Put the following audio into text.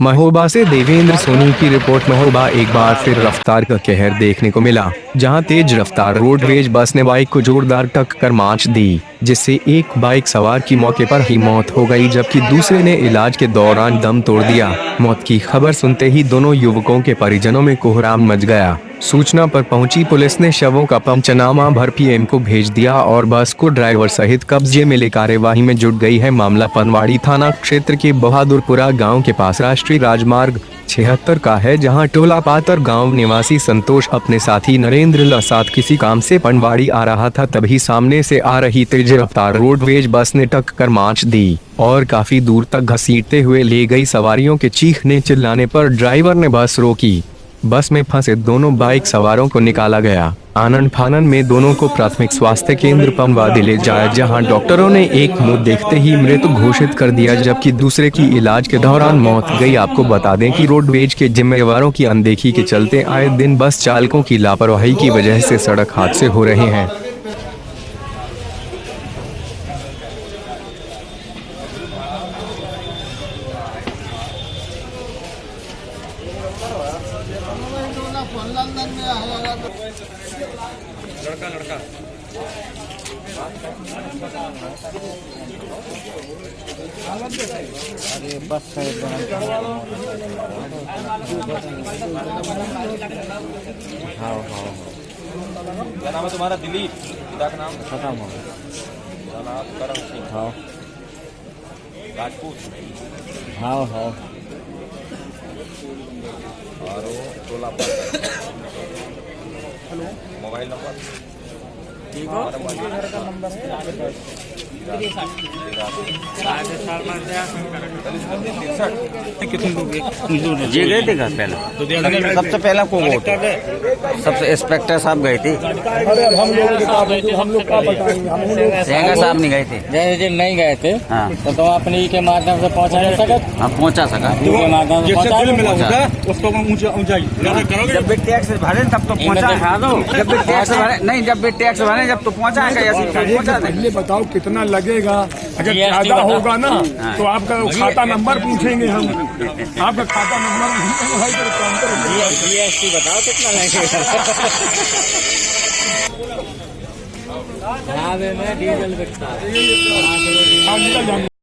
महोबा से देवेंद्र सोनी की रिपोर्ट महोबा एक बार फिर रफ्तार का कहर देखने को मिला, जहाँ तेज रफ्तार रोडवेज़ बस ने बाइक को जोरदार टक्कर मार्च दी, जिससे एक बाइक सवार की मौके पर ही मौत हो गई, जबकि दूसरे ने इलाज के दौरान दम तोड़ दिया। मौत की खबर सुनते ही दोनों युवकों के परिजनों में कोहराम मच गया। सूचना पर पहुँची पुलिस ने शवों का पंचनामा भर पीएम को भेज दिया और बस को ड्राइवर सहित कब्जे में ले कार्यवाही में जुट गई है मामला। पनवाड़ी थाना क्षेत्र के बहादुरपुरा गाँव के पास राष्ट्रीय राजमार्ग छिहत्तर का है, जहाँ टोला पातर गाँव निवासी संतोष अपने साथी नरेंद्र ल साथ किसी काम से पनवाड़ी आ रहा था, तभी सामने से आ रही तेज रफ्तार रोडवेज़ बस ने टक्कर मार्च दी और काफ़ी दूर तक घसीटते हुए ले गई सवारियों के चीखने चिल्लाने पर ड्राइवर ने बस रोकी। बस में फंसे दोनों बाइक सवारों को निकाला गया। आनंद फानन में दोनों को प्राथमिक स्वास्थ्य केंद्र पमवादी ले जाया, जहाँ डॉक्टरों ने एक मुँह देखते ही मृत घोषित कर दिया, जबकि दूसरे की इलाज के दौरान मौत गई। आपको बता दें कि रोडवेज़ के जिम्मेवारों की अनदेखी के चलते आए दिन बस चालकों की लापरवाही की वजह से सड़क हादसे हो रहे हैं। क्या नाम है तुम्हारा दिलीप। पिता का नाम। खत्म हो पिता नाम करम सिंह। हाँ। राजपूत। हाँ हाँ। और टोला पर मोबाइल नंबर ठीक हो? ये गए थे घर पहले? सबसे पहला को वोट सबसे इंस्पेक्टर साहब गए थे? सेंगा साहब नहीं गए थे? जैसे दिन नहीं गए थे। हाँ। तो तुम अपने ई के माध्यम से पहुँचा नहीं सकत? हाँ पहुँचा सका। ई के माध्यम से पहुँचा। उसको ऊँचा ऊंचाई जब भी टैक्स भरे तब तो पहुँचा दिखा दो। जब भी टैक्स भरे नहीं जब भी टैक्स भरे जब तो पहुँचा है कैसे पहुँचा दे पहले बताओ कितना लगेगा? अगर ज़्यादा होगा ना तो आपका खाता नंबर पूछेंगे हम। आपका खाता नंबर है तो। जीएसटी बताओ कितना लगेगा? हाँ डीजल बिकता है। हाँ।